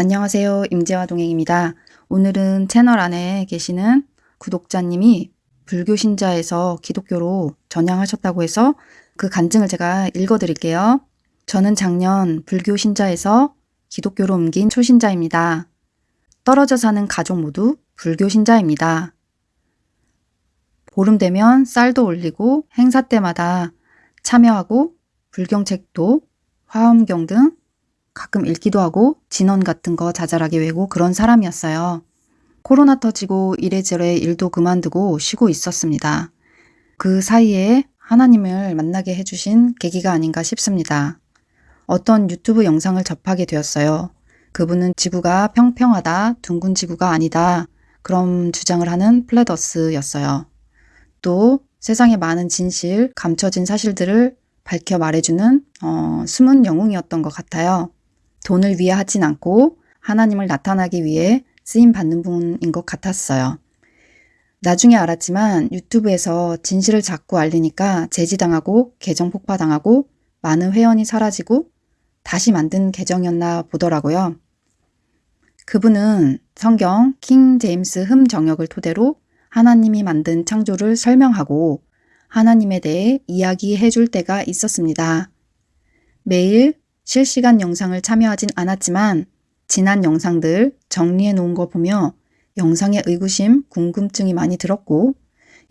안녕하세요. 임재화 동행입니다. 오늘은 채널 안에 계시는 구독자님이 불교 신자에서 기독교로 전향하셨다고 해서 그 간증을 제가 읽어드릴게요. 저는 작년 불교 신자에서 기독교로 옮긴 초신자입니다. 떨어져 사는 가족 모두 불교 신자입니다. 보름 되면 쌀도 올리고 행사 때마다 참여하고 불경책도 화엄경 등 가끔 읽기도 하고 진원 같은 거 자잘하게 외고 그런 사람이었어요. 코로나 터지고 이래저래 일도 그만두고 쉬고 있었습니다. 그 사이에 하나님을 만나게 해주신 계기가 아닌가 싶습니다. 어떤 유튜브 영상을 접하게 되었어요. 그분은 지구가 평평하다, 둥근 지구가 아니다, 그런 주장을 하는 플레더스였어요. 또 세상의 많은 진실, 감춰진 사실들을 밝혀 말해주는 어, 숨은 영웅이었던 것 같아요. 돈을 위해 하진 않고 하나님을 나타나기 위해 쓰임 받는 분인 것 같았어요. 나중에 알았지만 유튜브에서 진실을 자꾸 알리니까 제지당하고 계정 폭파당하고 많은 회원이 사라지고 다시 만든 계정이었나 보더라고요. 그분은 성경 킹 제임스 흠 정역을 토대로 하나님이 만든 창조를 설명하고 하나님에 대해 이야기해 줄 때가 있었습니다. 매일 실시간 영상을 참여하진 않았지만 지난 영상들 정리해 놓은 거 보며 영상에 의구심, 궁금증이 많이 들었고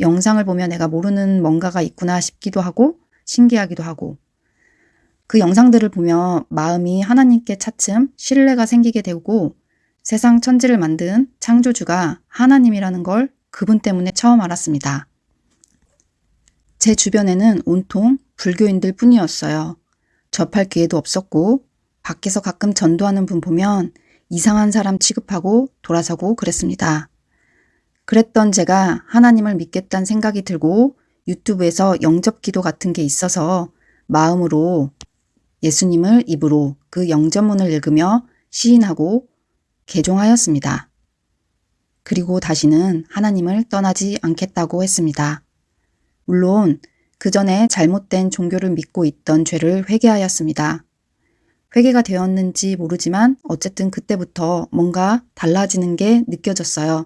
영상을 보며 내가 모르는 뭔가가 있구나 싶기도 하고 신기하기도 하고 그 영상들을 보며 마음이 하나님께 차츰 신뢰가 생기게 되고 세상 천지를 만든 창조주가 하나님이라는 걸 그분 때문에 처음 알았습니다. 제 주변에는 온통 불교인들 뿐이었어요. 접할 기회도 없었고 밖에서 가끔 전도하는 분 보면 이상한 사람 취급하고 돌아서고 그랬습니다. 그랬던 제가 하나님을 믿겠다는 생각이 들고 유튜브에서 영접 기도 같은 게 있어서 마음으로 예수님을 입으로 그 영접문을 읽으며 시인하고 개종하였습니다. 그리고 다시는 하나님을 떠나지 않겠다고 했습니다. 물론 그 전에 잘못된 종교를 믿고 있던 죄를 회개하였습니다. 회개가 되었는지 모르지만 어쨌든 그때부터 뭔가 달라지는 게 느껴졌어요.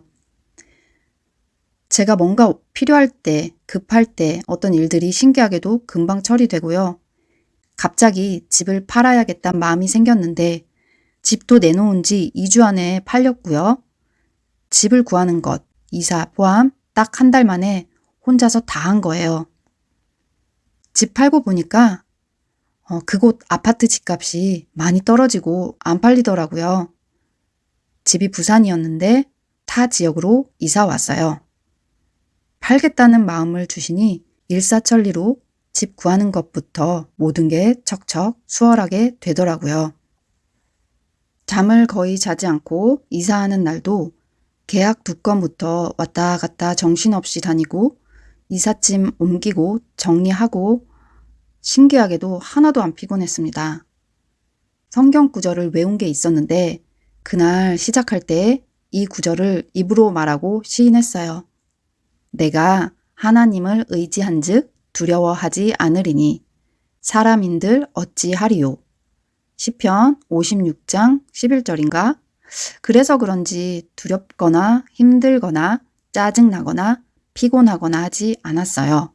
제가 뭔가 필요할 때, 급할 때 어떤 일들이 신기하게도 금방 처리되고요. 갑자기 집을 팔아야겠다는 마음이 생겼는데 집도 내놓은 지 2주 안에 팔렸고요. 집을 구하는 것, 이사 포함 딱 한 달 만에 혼자서 다 한 거예요. 집 팔고 보니까 어, 그곳 아파트 집값이 많이 떨어지고 안 팔리더라고요. 집이 부산이었는데 타 지역으로 이사 왔어요. 팔겠다는 마음을 주시니 일사천리로 집 구하는 것부터 모든 게 척척 수월하게 되더라고요. 잠을 거의 자지 않고 이사하는 날도 계약 두 건부터 왔다 갔다 정신없이 다니고 이삿짐 옮기고 정리하고 신기하게도 하나도 안 피곤했습니다. 성경 구절을 외운 게 있었는데 그날 시작할 때 이 구절을 입으로 말하고 시인했어요. 내가 하나님을 의지한 즉 두려워하지 않으리니 사람인들 어찌하리요. 시편 56장 11절인가? 그래서 그런지 두렵거나 힘들거나 짜증나거나 피곤하거나 하지 않았어요.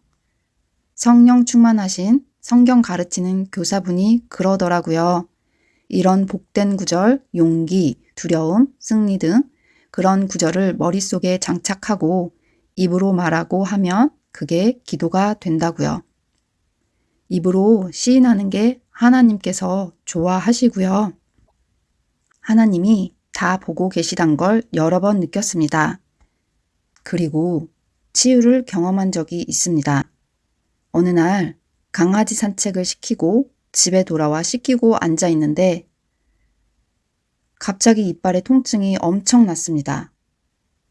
성령 충만하신 성경 가르치는 교사분이 그러더라고요. 이런 복된 구절, 용기, 두려움, 승리 등 그런 구절을 머릿속에 장착하고 입으로 말하고 하면 그게 기도가 된다고요. 입으로 시인하는 게 하나님께서 좋아하시고요. 하나님이 다 보고 계시단 걸 여러 번 느꼈습니다. 그리고 치유를 경험한 적이 있습니다. 어느 날 강아지 산책을 시키고 집에 돌아와 씻기고 앉아 있는데 갑자기 이빨에 통증이 엄청 났습니다.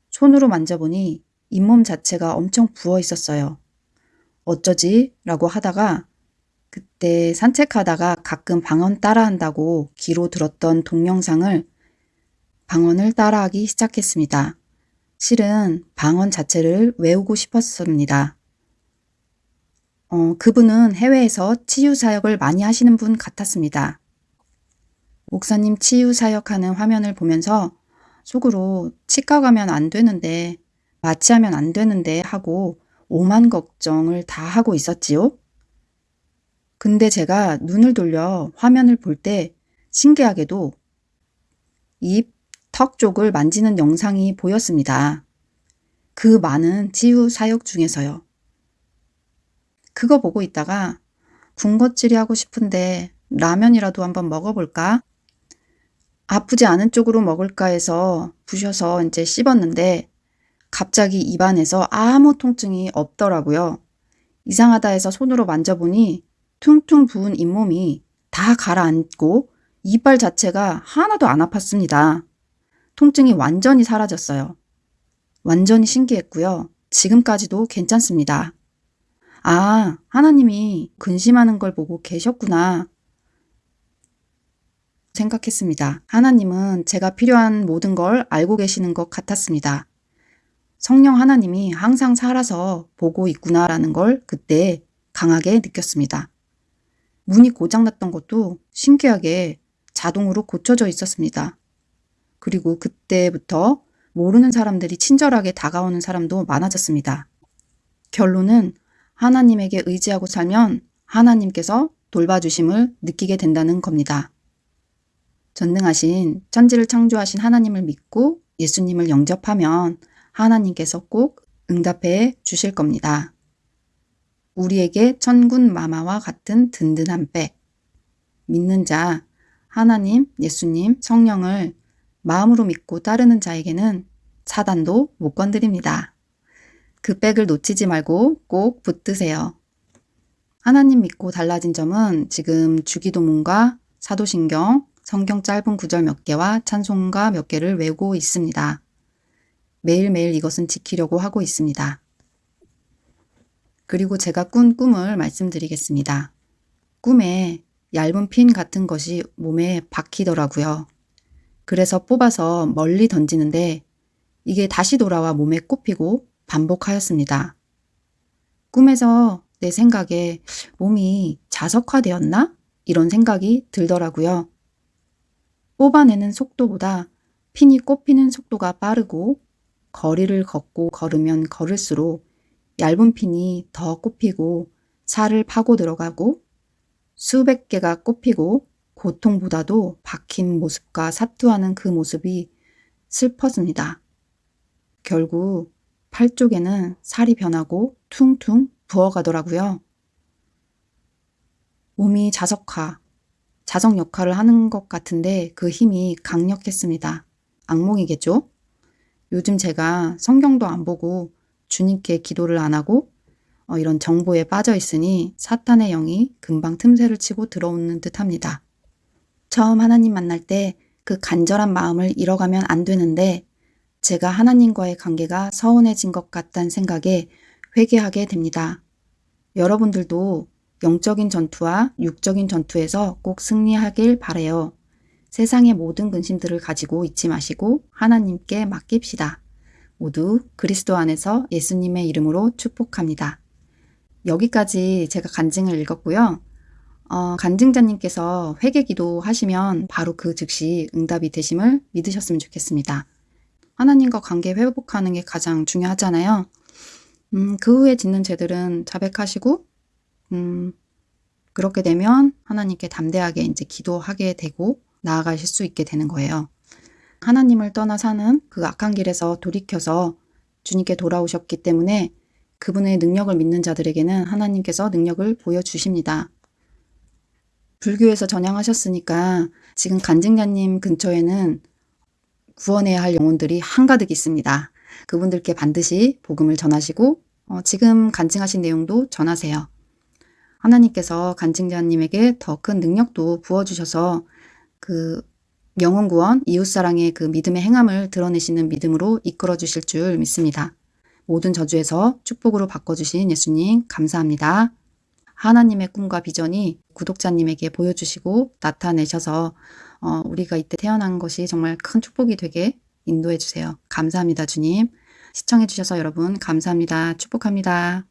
손으로 만져보니 잇몸 자체가 엄청 부어 있었어요. 어쩌지? 라고 하다가 그때 산책하다가 가끔 방언 따라한다고 귀로 들었던 동영상을 방언을 따라하기 시작했습니다. 실은 방언 자체를 외우고 싶었습니다. 어, 그분은 해외에서 치유 사역을 많이 하시는 분 같았습니다. 목사님 치유 사역하는 화면을 보면서 속으로 치과 가면 안 되는데 마취하면 안 되는데 하고 오만 걱정을 다 하고 있었지요. 근데 제가 눈을 돌려 화면을 볼 때 신기하게도 입, 턱 쪽을 만지는 영상이 보였습니다. 그 많은 치유 사역 중에서요. 그거 보고 있다가 군것질이 하고 싶은데 라면이라도 한번 먹어볼까? 아프지 않은 쪽으로 먹을까 해서 부셔서 이제 씹었는데 갑자기 입안에서 아무 통증이 없더라고요. 이상하다 해서 손으로 만져보니 퉁퉁 부은 잇몸이 다 가라앉고 이빨 자체가 하나도 안 아팠습니다. 통증이 완전히 사라졌어요. 완전히 신기했고요. 지금까지도 괜찮습니다. 아, 하나님이 근심하는 걸 보고 계셨구나. 생각했습니다. 하나님은 제가 필요한 모든 걸 알고 계시는 것 같았습니다. 성령 하나님이 항상 살아서 보고 있구나라는 걸 그때 강하게 느꼈습니다. 문이 고장났던 것도 신기하게 자동으로 고쳐져 있었습니다. 그리고 그때부터 모르는 사람들이 친절하게 다가오는 사람도 많아졌습니다. 결론은 하나님에게 의지하고 살면 하나님께서 돌봐주심을 느끼게 된다는 겁니다. 전능하신 천지를 창조하신 하나님을 믿고 예수님을 영접하면 하나님께서 꼭 응답해 주실 겁니다. 우리에게 천군 마마와 같은 든든한 백. 믿는 자, 하나님, 예수님, 성령을 마음으로 믿고 따르는 자에게는 사단도 못 건드립니다. 그 백을 놓치지 말고 꼭 붙드세요. 하나님 믿고 달라진 점은 지금 주기도문과 사도신경, 성경 짧은 구절 몇 개와 찬송가 몇 개를 외우고 있습니다. 매일매일 이것은 지키려고 하고 있습니다. 그리고 제가 꾼 꿈을 말씀드리겠습니다. 꿈에 얇은 핀 같은 것이 몸에 박히더라고요. 그래서 뽑아서 멀리 던지는데 이게 다시 돌아와 몸에 꼽히고 반복하였습니다. 꿈에서 내 생각에 몸이 자석화되었나? 이런 생각이 들더라고요. 뽑아내는 속도보다 핀이 꼽히는 속도가 빠르고 거리를 걷고 걸으면 걸을수록 얇은 핀이 더 꼽히고 살을 파고 들어가고 수백 개가 꼽히고 고통보다도 박힌 모습과 사투하는 그 모습이 슬펐습니다. 결국 팔 쪽에는 살이 변하고 퉁퉁 부어가더라고요. 몸이 자석화, 자석 역할을 하는 것 같은데 그 힘이 강력했습니다. 악몽이겠죠? 요즘 제가 성경도 안 보고 주님께 기도를 안 하고 어, 이런 정보에 빠져 있으니 사탄의 영이 금방 틈새를 치고 들어오는 듯 합니다. 처음 하나님 만날 때 그 간절한 마음을 잃어가면 안 되는데 제가 하나님과의 관계가 서운해진 것 같다는 생각에 회개하게 됩니다. 여러분들도 영적인 전투와 육적인 전투에서 꼭 승리하길 바래요. 세상의 모든 근심들을 가지고 잊지 마시고 하나님께 맡깁시다. 모두 그리스도 안에서 예수님의 이름으로 축복합니다. 여기까지 제가 간증을 읽었고요. 어, 간증자님께서 회개 기도 하시면 바로 그 즉시 응답이 되심을 믿으셨으면 좋겠습니다. 하나님과 관계 회복하는 게 가장 중요하잖아요. 음, 그 후에 짓는 죄들은 자백하시고 음, 그렇게 되면 하나님께 담대하게 이제 기도하게 되고 나아가실 수 있게 되는 거예요. 하나님을 떠나 사는 그 악한 길에서 돌이켜서 주님께 돌아오셨기 때문에 그분의 능력을 믿는 자들에게는 하나님께서 능력을 보여주십니다. 불교에서 전향하셨으니까 지금 간증자님 근처에는 구원해야 할 영혼들이 한가득 있습니다. 그분들께 반드시 복음을 전하시고 어, 지금 간증하신 내용도 전하세요. 하나님께서 간증자님에게 더 큰 능력도 부어주셔서 그 영혼 구원, 이웃사랑의 그 믿음의 행함을 드러내시는 믿음으로 이끌어 주실 줄 믿습니다. 모든 저주에서 축복으로 바꿔주신 예수님 감사합니다. 하나님의 꿈과 비전이 구독자님에게 보여주시고 나타내셔서 어, 우리가 이때 태어난 것이 정말 큰 축복이 되게 인도해 주세요. 감사합니다 주님. 시청해 주셔서 여러분 감사합니다. 축복합니다.